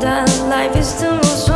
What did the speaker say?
that life is the most